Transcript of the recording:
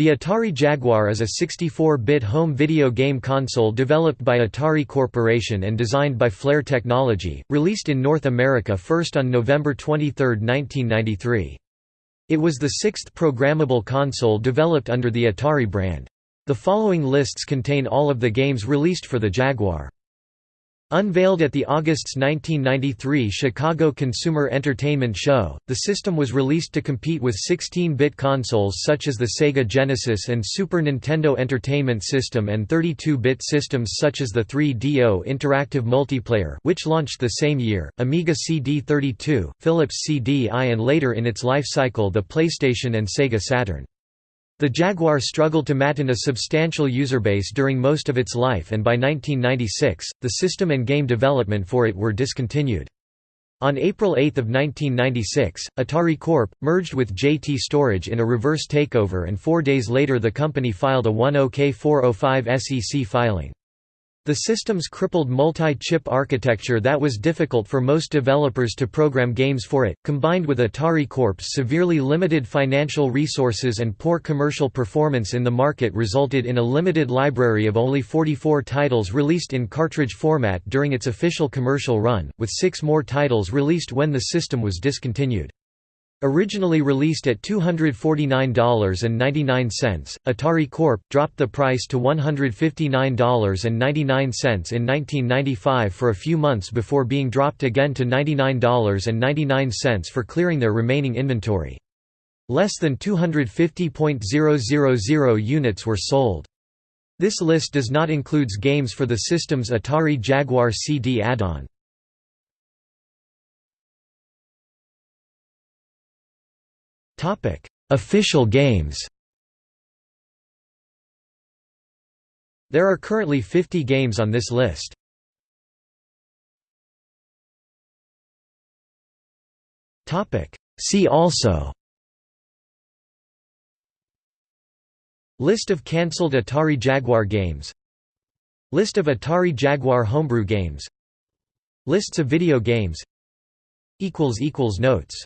The Atari Jaguar is a 64-bit home video game console developed by Atari Corporation and designed by Flare Technology, released in North America first on November 23, 1993. It was the sixth programmable console developed under the Atari brand. The following lists contain all of the games released for the Jaguar. Unveiled at the August's 1993 Chicago Consumer Entertainment Show, the system was released to compete with 16-bit consoles such as the Sega Genesis and Super Nintendo Entertainment System and 32-bit systems such as the 3DO Interactive Multiplayer which launched the same year, Amiga CD32, Philips CDI and later in its life cycle the PlayStation and Sega Saturn. The Jaguar struggled to maintain a substantial user base during most of its life and by 1996, the system and game development for it were discontinued. On April 8 of 1996, Atari Corp. merged with JT Storage in a reverse takeover and four days later the company filed a 10K405 SEC filing. The system's crippled multi-chip architecture that was difficult for most developers to program games for it, combined with Atari Corp's severely limited financial resources and poor commercial performance in the market resulted in a limited library of only 44 titles released in cartridge format during its official commercial run, with six more titles released when the system was discontinued. Originally released at $249.99, Atari Corp. dropped the price to $159.99 in 1995 for a few months before being dropped again to $99.99 for clearing their remaining inventory. Less than 250.000 units were sold. This list does not includes games for the system's Atari Jaguar CD add-on. Official games There are currently 50 games on this list. See also List of cancelled Atari Jaguar games List of Atari Jaguar homebrew games Lists of video games Notes